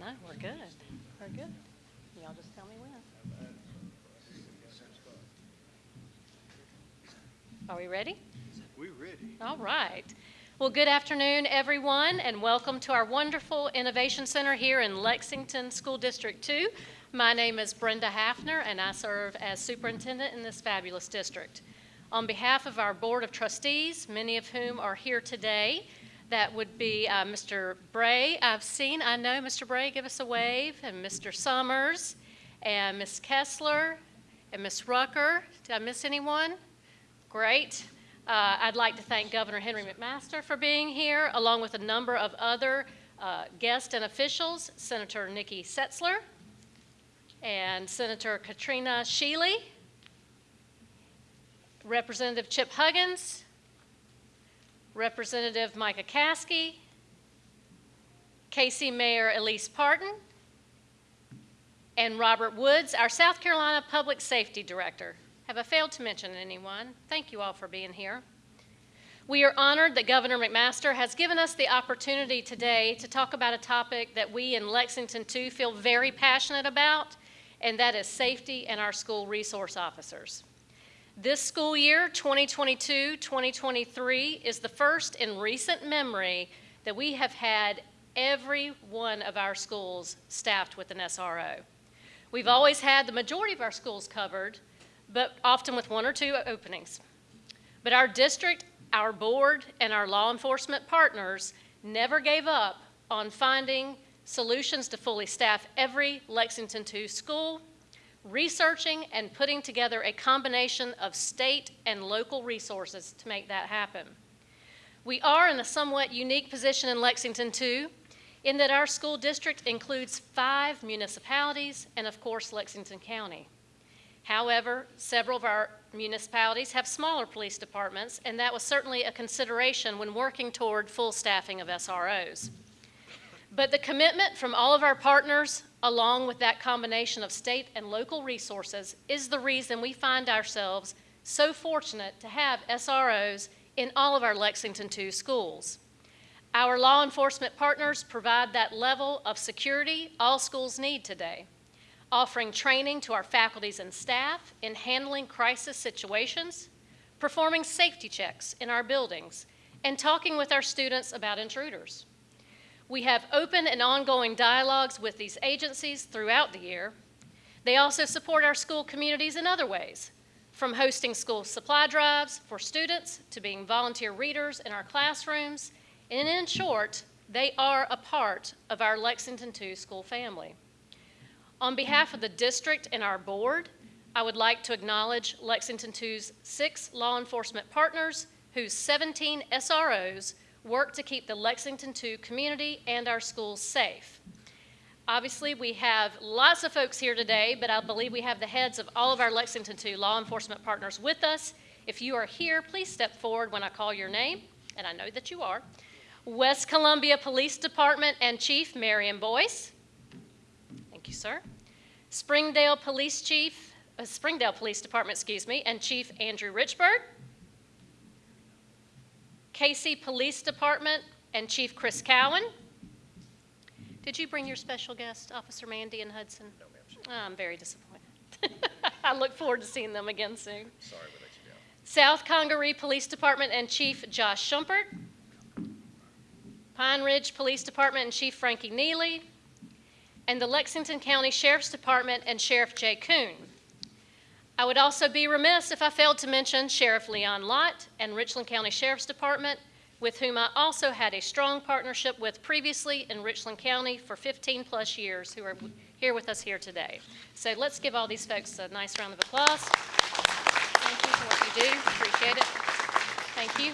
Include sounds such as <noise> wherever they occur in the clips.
No, we're good. We're good. Y'all just tell me when. Are we ready? We ready? All right. Well, good afternoon, everyone, and welcome to our wonderful Innovation Center here in Lexington School District 2. My name is Brenda Hafner, and I serve as superintendent in this fabulous district. On behalf of our Board of Trustees, many of whom are here today, that would be uh, Mr. Bray. I've seen, I know Mr. Bray, give us a wave, and Mr. Summers, and Ms. Kessler, and Ms. Rucker. Did I miss anyone? Great. Uh, I'd like to thank Governor Henry McMaster for being here, along with a number of other uh, guests and officials, Senator Nikki Setzler and Senator Katrina Shealy, Representative Chip Huggins, Representative Micah Caskey, Cayce Mayor Elise Partin, and Robert Woods, our South Carolina Public Safety Director. Have I failed to mention anyone? Thank you all for being here. We are honored that Governor McMaster has given us the opportunity today to talk about a topic that we in Lexington 2 feel very passionate about, and that is safety and our school resource officers. This school year, 2022-2023, is the first in recent memory that we have had every one of our schools staffed with an SRO. We've always had the majority of our schools covered, but often with one or two openings. But our district, our board, and our law enforcement partners never gave up on finding solutions to fully staff every Lexington 2 school, researching and putting together a combination of state and local resources to make that happen. We are in a somewhat unique position in Lexington 2, in that our school district includes five municipalities and of course Lexington County. However, several of our municipalities have smaller police departments, and that was certainly a consideration when working toward full staffing of SROs. But the commitment from all of our partners, along with that combination of state and local resources, is the reason we find ourselves so fortunate to have SROs in all of our Lexington 2 schools. Our law enforcement partners provide that level of security all schools need today offering training to our faculties and staff in handling crisis situations, performing safety checks in our buildings, and talking with our students about intruders. We have open and ongoing dialogues with these agencies throughout the year. They also support our school communities in other ways, from hosting school supply drives for students to being volunteer readers in our classrooms, and in short, they are a part of our Lexington 2 school family. On behalf of the district and our board, I would like to acknowledge Lexington 2's six law enforcement partners whose 17 SROs work to keep the Lexington 2 community and our schools safe. Obviously, we have lots of folks here today, but I believe we have the heads of all of our Lexington 2 law enforcement partners with us. If you are here, please step forward when I call your name, and I know that you are. West Columbia Police Department and Chief Marion Boyce. Thank you, sir. Springdale Police Chief, uh, Springdale Police Department, excuse me, and Chief Andrew Richburg. Cayce Police Department and Chief Chris Cowan. Did you bring your special guest, Officer Mandy and Hudson? No, ma'am. Oh, I'm very disappointed. <laughs> I look forward to seeing them again soon. Sorry we let you down. South Congaree Police Department and Chief Josh Schumpert. Pine Ridge Police Department and Chief Frankie Neely. And the Lexington County Sheriff's Department and Sheriff Jay Koon. I would also be remiss if I failed to mention Sheriff Leon Lott and Richland County Sheriff's Department, with whom I also had a strong partnership with previously in Richland County for 15 plus years, who are here with us here today. So let's give all these folks a nice round of applause. Thank you for what you do. Appreciate it. Thank you.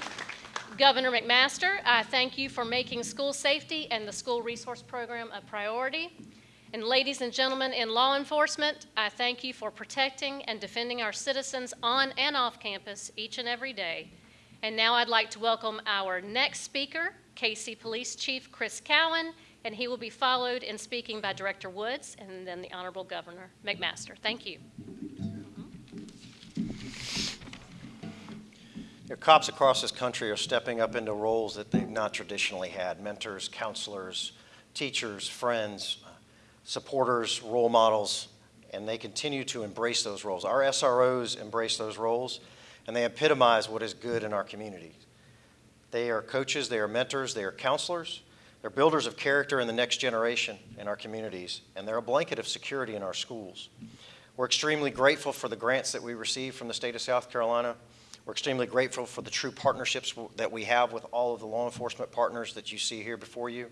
Governor McMaster, I thank you for making school safety and the school resource program a priority. And ladies and gentlemen in law enforcement, I thank you for protecting and defending our citizens on and off campus each and every day. And now I'd like to welcome our next speaker, Cayce Police Chief Chris Cowan, and he will be followed in speaking by Director Woods and then the Honorable Governor McMaster. Thank you. You know, cops across this country are stepping up into roles that they've not traditionally had mentors, counselors, teachers, friends, supporters, role models, and they continue to embrace those roles. Our SROs embrace those roles, and they epitomize what is good in our community. They are coaches, they are mentors, they are counselors, they're builders of character in the next generation in our communities, and they're a blanket of security in our schools. We're extremely grateful for the grants that we receive from the state of South Carolina. We're extremely grateful for the true partnerships that we have with all of the law enforcement partners that you see here before you.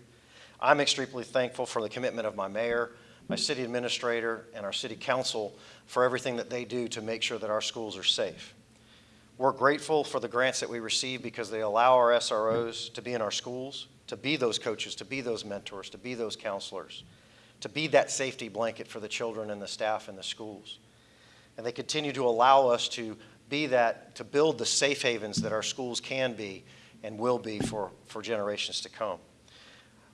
I'm extremely thankful for the commitment of my mayor, my city administrator, and our city council for everything that they do to make sure that our schools are safe. We're grateful for the grants that we receive because they allow our SROs to be in our schools, to be those coaches, to be those mentors, to be those counselors, to be that safety blanket for the children and the staff in the schools. And they continue to allow us to be that, to build the safe havens that our schools can be and will be for, for generations to come.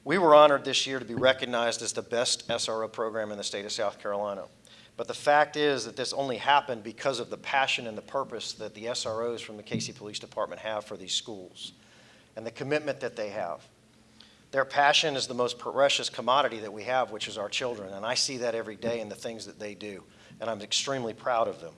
We were honored this year to be recognized as the best SRO program in the state of South Carolina. But the fact is that this only happened because of the passion and the purpose that the SROs from the Cayce Police Department have for these schools and the commitment that they have. Their passion is the most precious commodity that we have, which is our children. And I see that every day in the things that they do. And I'm extremely proud of them.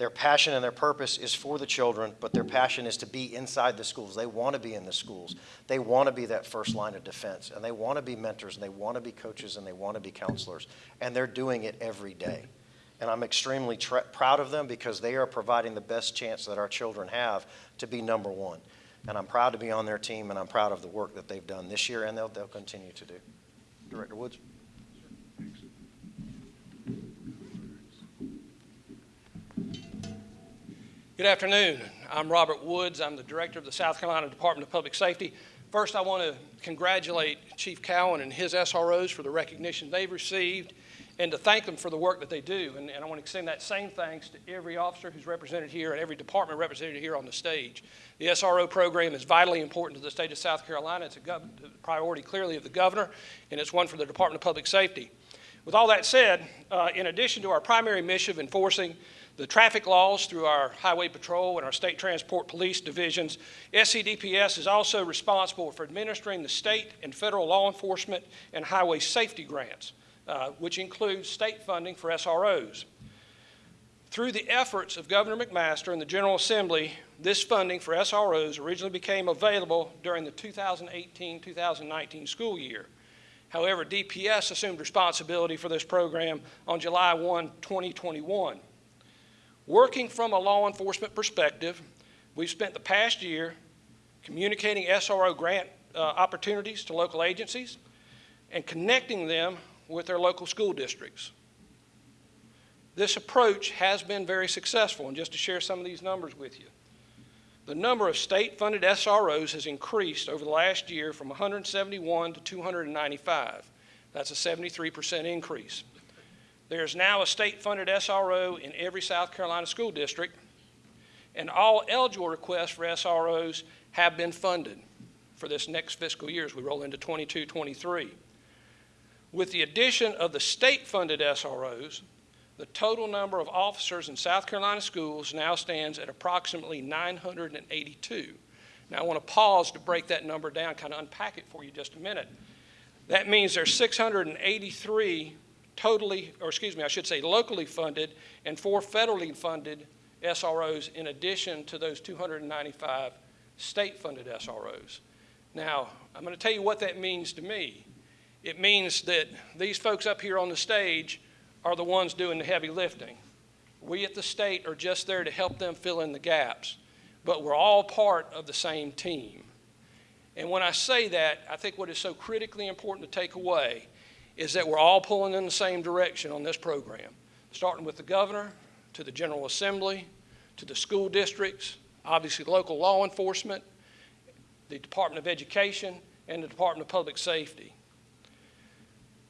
Their passion and their purpose is for the children, but their passion is to be inside the schools. They want to be in the schools. They want to be that first line of defense, and they want to be mentors, and they want to be coaches, and they want to be counselors. And they're doing it every day. And I'm extremely proud of them because they are providing the best chance that our children have to be number one. And I'm proud to be on their team, and I'm proud of the work that they've done this year, and they'll, they'll continue to do. Director Woods? Good afternoon. I'm Robert Woods. I'm the director of the South Carolina Department of Public Safety. First, I want to congratulate Chief Cowan and his SROs for the recognition they've received and to thank them for the work that they do. And, and I want to extend that same thanks to every officer who's represented here and every department represented here on the stage. The SRO program is vitally important to the state of South Carolina. It's a priority clearly of the governor, and it's one for the Department of Public Safety. With all that said, uh, in addition to our primary mission of enforcing the traffic laws through our Highway Patrol and our State Transport Police divisions. SCDPS is also responsible for administering the state and federal law enforcement and highway safety grants, uh, which includes state funding for SROs. Through the efforts of Governor McMaster and the General Assembly, this funding for SROs originally became available during the 2018-2019 school year. However, DPS assumed responsibility for this program on July 1, 2021. Working from a law enforcement perspective, we've spent the past year communicating SRO grant uh, opportunities to local agencies and connecting them with their local school districts. This approach has been very successful, and just to share some of these numbers with you. The number of state-funded SROs has increased over the last year from 171 to 295. That's a 73% increase. There's now a state-funded SRO in every South Carolina school district, and all eligible requests for SROs have been funded for this next fiscal year as we roll into 22-23. With the addition of the state-funded SROs, the total number of officers in South Carolina schools now stands at approximately 982. Now I want to pause to break that number down, kind of unpack it for you just a minute. That means there's 683 totally, or excuse me, I should say locally funded and four federally funded SROs in addition to those 295 state-funded SROs. Now, I'm going to tell you what that means to me. It means that these folks up here on the stage are the ones doing the heavy lifting. We at the state are just there to help them fill in the gaps, but we're all part of the same team. And when I say that, I think what is so critically important to take away is that we're all pulling in the same direction on this program, starting with the governor, to the General Assembly, to the school districts, obviously local law enforcement, the Department of Education, and the Department of Public Safety.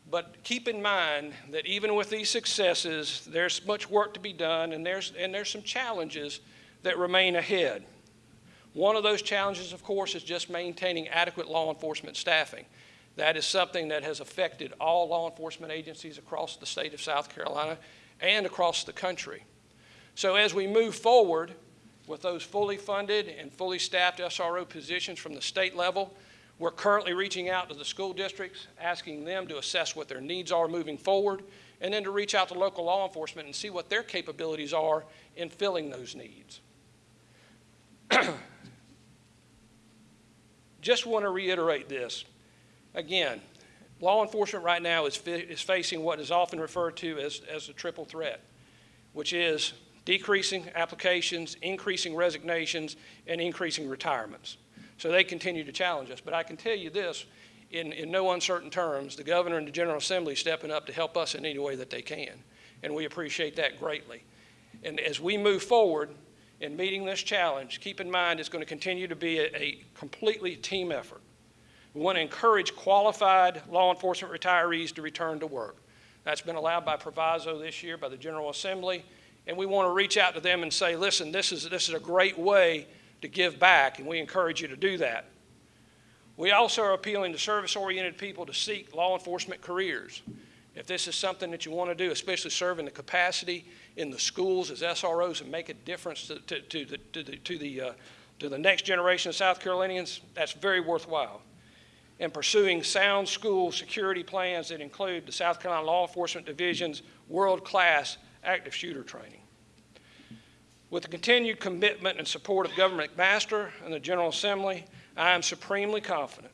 But keep in mind that even with these successes, there's much work to be done and there's, and there's some challenges that remain ahead. One of those challenges, of course, is just maintaining adequate law enforcement staffing. That is something that has affected all law enforcement agencies across the state of South Carolina and across the country. So as we move forward with those fully funded and fully staffed SRO positions from the state level, We're currently reaching out to the school districts, asking them to assess what their needs are moving forward, and then to reach out to local law enforcement and see what their capabilities are in filling those needs. <clears throat> Just want to reiterate this. Again, law enforcement right now is, is facing what is often referred to as, as a triple threat, which is decreasing applications, increasing resignations, and increasing retirements. So they continue to challenge us. But I can tell you this, in, in no uncertain terms, the governor and the General Assembly stepping up to help us in any way that they can. And we appreciate that greatly. And as we move forward in meeting this challenge, keep in mind it's going to continue to be a, a completely team effort. We want to encourage qualified law enforcement retirees to return to work. That's been allowed by proviso this year by the General Assembly. And we want to reach out to them and say, listen, this is, this is a great way to give back, and we encourage you to do that. We also are appealing to service-oriented people to seek law enforcement careers. If this is something that you want to do, especially serve in the capacity in the schools as SROs and make a difference to, to, to the, to the, to the, uh, to the next generation of South Carolinians, that's very worthwhile. And pursuing sound school security plans that include the South Carolina Law Enforcement Division's world-class active shooter training. With the continued commitment and support of Governor McMaster and the General Assembly, I am supremely confident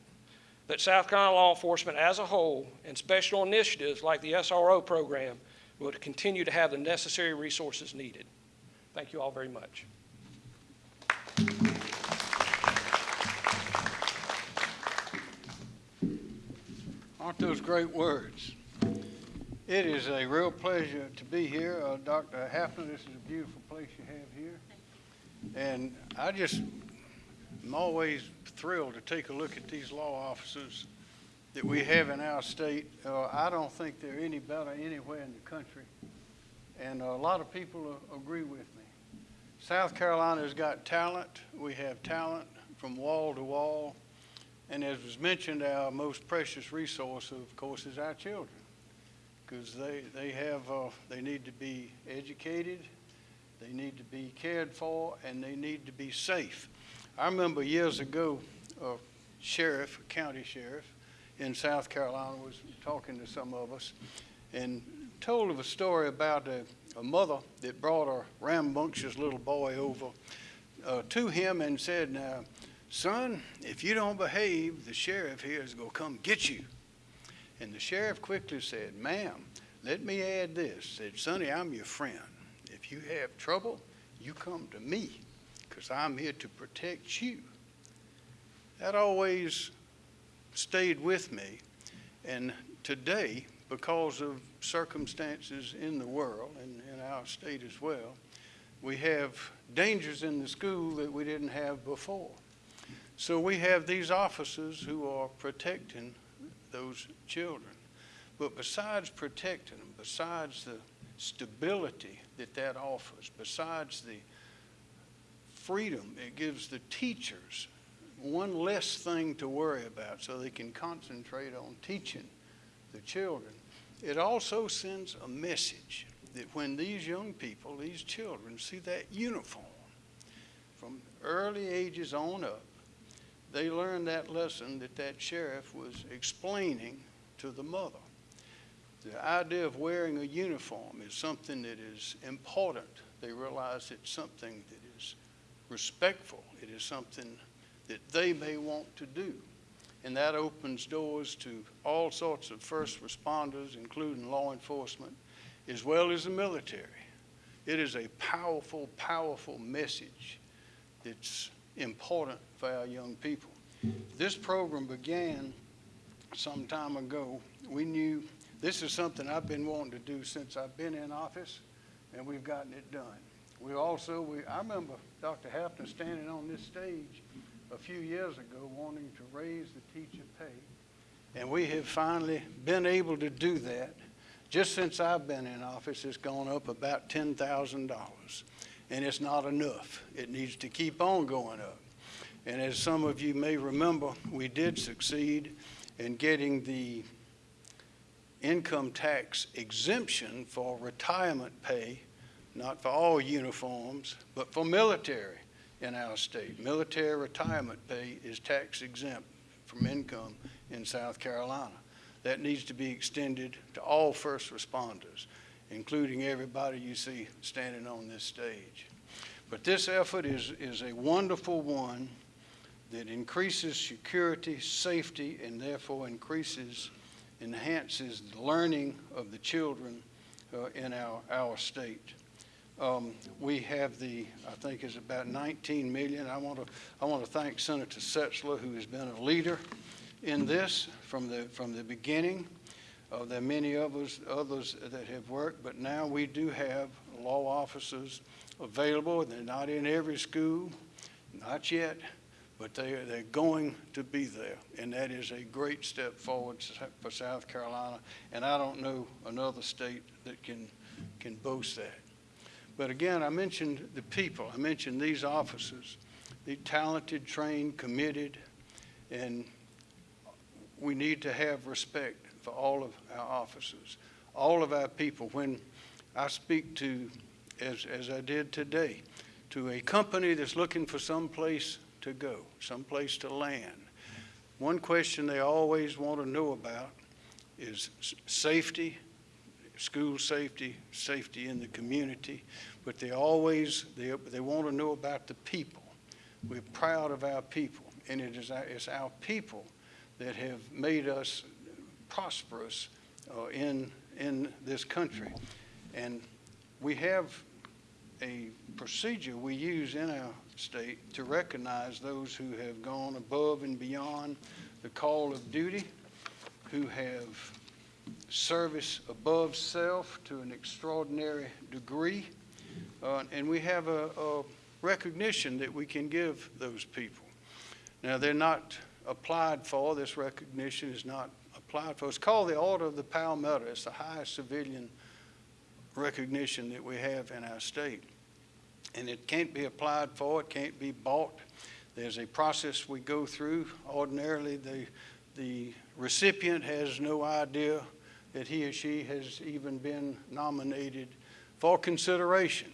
that South Carolina law enforcement as a whole and special initiatives like the SRO program will continue to have the necessary resources needed. Thank you all very much. Aren't those great words? It is a real pleasure to be here. Uh, Dr. Hafner, this is a beautiful place you have here. And I just am always thrilled to take a look at these law offices that we have in our state. Uh, I don't think they're any better anywhere in the country. And a lot of people uh, agree with me. South Carolina's got talent. We have talent from wall to wall. And as was mentioned, our most precious resource, of course, is our children. Because they, they have, uh, they need to be educated, they need to be cared for, and they need to be safe. I remember years ago, a sheriff, a county sheriff in South Carolina was talking to some of us and told of a story about a, a mother that brought a rambunctious little boy over uh, to him and said, now, son, if you don't behave, the sheriff here is going to come get you. And the sheriff quickly said, ma'am, let me add this. Said, sonny, I'm your friend. If you have trouble, you come to me because I'm here to protect you. That always stayed with me. And today, because of circumstances in the world and in our state as well, we have dangers in the school that we didn't have before. So we have these officers who are protecting those children. But besides protecting them, besides the stability that that offers, besides the freedom it gives the teachers, one less thing to worry about so they can concentrate on teaching the children, it also sends a message that when these young people, these children, see that uniform from early ages on up, they learned that lesson that that sheriff was explaining to the mother. The idea of wearing a uniform is something that is important. They realize it's something that is respectful. It is something that they may want to do. And that opens doors to all sorts of first responders, including law enforcement, as well as the military. It is a powerful, powerful message that's important for our young people. This program began some time ago. We knew this is something I've been wanting to do since I've been in office, and we've gotten it done. We also, we, I remember Dr. Hafner standing on this stage a few years ago wanting to raise the teacher pay, and we have finally been able to do that. Just since I've been in office, it's gone up about $10,000, and it's not enough. It needs to keep on going up. And as some of you may remember, we did succeed in getting the income tax exemption for retirement pay, not for all uniforms, but for military in our state. Military retirement pay is tax exempt from income in South Carolina. That needs to be extended to all first responders, including everybody you see standing on this stage. But this effort is, is a wonderful one that increases security, safety, and therefore increases, enhances the learning of the children uh, in our, our state. Um, We have the, I think it's about 19 million. I want to, I want to thank Senator Setzler, who has been a leader in this from the, from the beginning. Uh, There are many of us, others that have worked, but now we do have law officers available. They're not in every school, not yet, but they, are- they're going to be there. And that is a great step forward for South Carolina. And I don't know another state that can, can boast that. But again, I mentioned the people. I mentioned these officers, the talented, trained, committed, and we need to have respect for all of our officers, all of our people. When I speak to, as, as I did today, to a company that's looking for some place to go, some place to land, one question they always want to know about is safety, school safety, safety in the community, but they always, they, they want to know about the people. We're proud of our people, and it is our, it's our people that have made us prosperous uh, in, in this country. And we have a procedure we use in our state to recognize those who have gone above and beyond the call of duty, who have service above self to an extraordinary degree. Uh, and we have a, a recognition that we can give those people. Now, they're not applied for, this recognition is not applied for. It's called the Order of the Palmetto. It's the highest civilian recognition that we have in our state. And it can't be applied for, it can't be bought. There's a process we go through. Ordinarily, the, the recipient has no idea that he or she has even been nominated for consideration.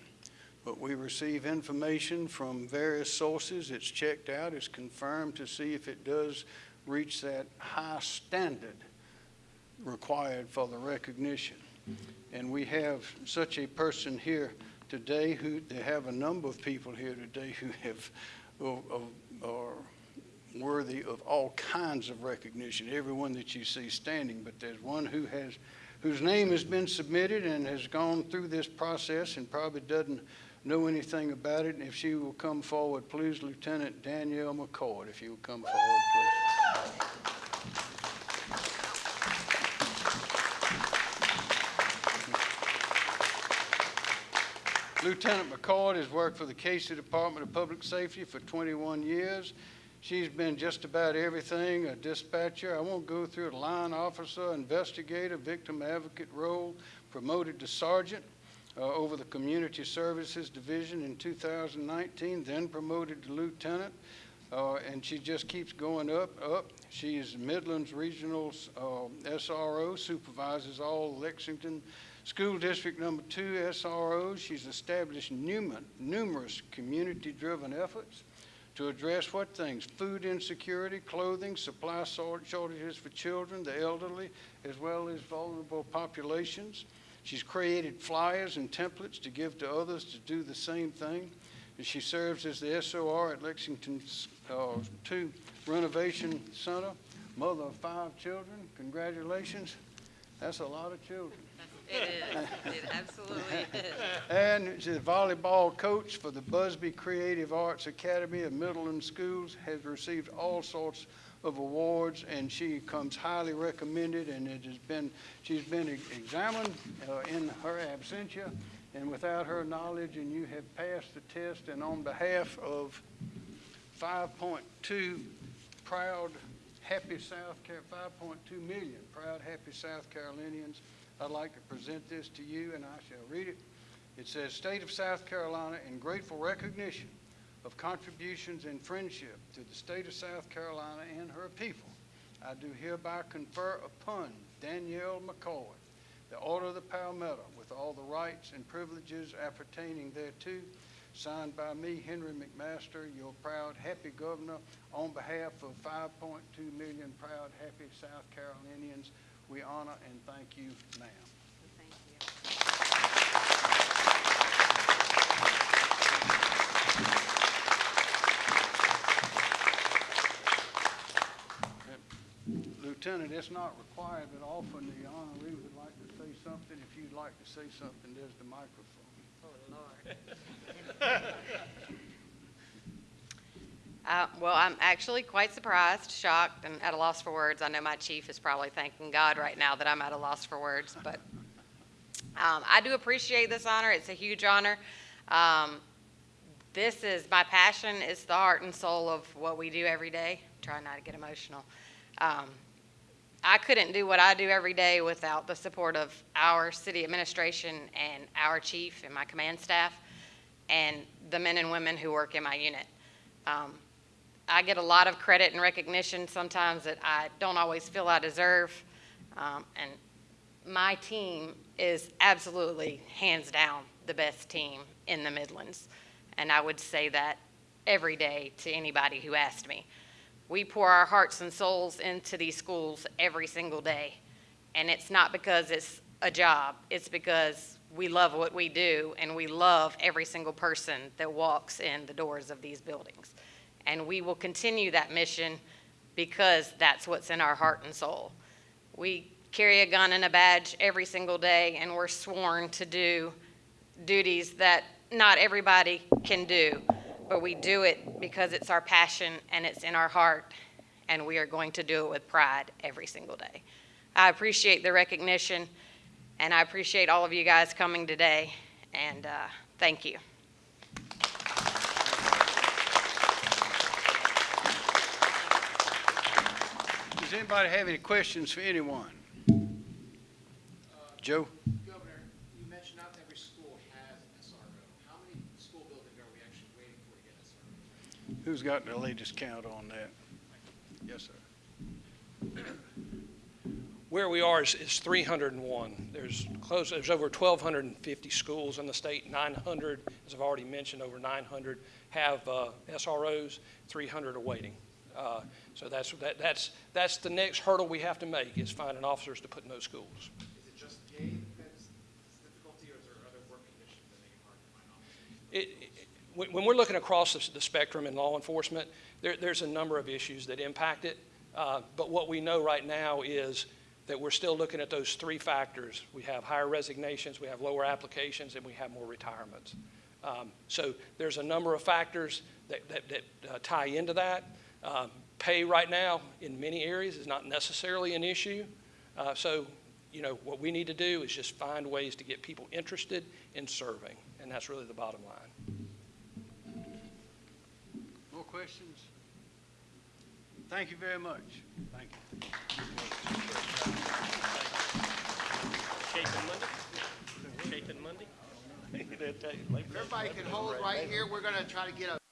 But we receive information from various sources. It's checked out, it's confirmed to see if it does reach that high standard required for the recognition. And we have such a person here today who, they have a number of people here today who have, are worthy of all kinds of recognition, everyone that you see standing, but there's one who has, whose name has been submitted and has gone through this process and probably doesn't know anything about it. And if she will come forward, please, Lieutenant Danielle McCord, if you will come forward, please. Lieutenant McCord has worked for the Cayce Department of Public Safety for 21 years. She's been just about everything, a dispatcher, I won't go through it, line officer, investigator, victim advocate role, promoted to sergeant uh, over the Community Services Division in 2019, then promoted to lieutenant, uh, and she just keeps going up, up. She is Midlands Regional uh, SRO, supervises all Lexington School District Number Two SROs. She's established numer- numerous community-driven efforts to address what things? Food insecurity, clothing, supply shortages for children, the elderly, as well as vulnerable populations. She's created flyers and templates to give to others to do the same thing. And she serves as the SOR at Lexington's uh, 2 Innovation Center, mother of five children. Congratulations. That's a lot of children. It is, it absolutely is. And she's a volleyball coach for the Busbee Creative Arts Academy of Midland Schools, has received all sorts of awards, and she comes highly recommended, and it has been, she's been examined uh, in her absentia, and without her knowledge, and you have passed the test, and on behalf of 5.2 proud, happy South Car, 5.2 million proud, happy South Carolinians, I'd like to present this to you, and I shall read it. It says, "State of South Carolina in grateful recognition of contributions and friendship to the state of South Carolina and her people, I do hereby confer upon Danielle McCoy the Order of the Palmetto with all the rights and privileges appertaining thereto. signed by me, Henry McMaster, your proud, happy governor, on behalf of 5.2 million proud, happy South Carolinians. We honor and thank you, ma'am. Lieutenant, it's not required, but often the honoree would like to say something. If you'd like to say something, there's the microphone. Oh, Lord. <laughs> Uh, Well, I'm actually quite surprised, shocked, and at a loss for words. I know my chief is probably thanking God right now that I'm at a loss for words, but um, I do appreciate this honor. It's a huge honor. Um, This is, my passion is the heart and soul of what we do every day. Try not to get emotional. Um, I couldn't do what I do every day without the support of our city administration and our chief and my command staff and the men and women who work in my unit. Um, I get a lot of credit and recognition sometimes that I don't always feel I deserve. Um, and my team is absolutely, hands down, the best team in the Midlands. And I would say that every day to anybody who asked me. We pour our hearts and souls into these schools every single day. And it's not because it's a job, it's because we love what we do and we love every single person that walks in the doors of these buildings. And we will continue that mission because that's what's in our heart and soul. We carry a gun and a badge every single day and we're sworn to do duties that not everybody can do, but we do it because it's our passion and it's in our heart, and we are going to do it with pride every single day. I appreciate the recognition, and I appreciate all of you guys coming today, and uh, thank you. Does anybody have any questions for anyone? Joe? Governor, you mentioned not every school has an SRO. How many school buildings are we actually waiting for to get SROs? Who's got the latest count on that? Yes, sir. Where we are is, is 301. There's close, there's over 1,250 schools in the state, 900, as I've already mentioned, over 900 have uh, SROs, 300 are waiting. Uh, So that's, that, that's, that's the next hurdle we have to make, is finding officers to put in those schools. Is it just pay that's difficulty, or is there other work conditions that make it hard to find officers? It- it- When when we're looking across the the spectrum in law enforcement, there, there's a number of issues that impact it. Uh, But what we know right now is that we're still looking at those three factors. We have higher resignations, we have lower applications, and we have more retirements. Um, So there's a number of factors that, that, that uh, tie into that. Um, Pay right now, in many areas, is not necessarily an issue. Uh, So, you know, what we need to do is just find ways to get people interested in serving, and that's really the bottom line. More questions? Thank you very much. Thank you. Chapin Monday? Chapin Monday? Everybody can hold right here. We're gonna try to get a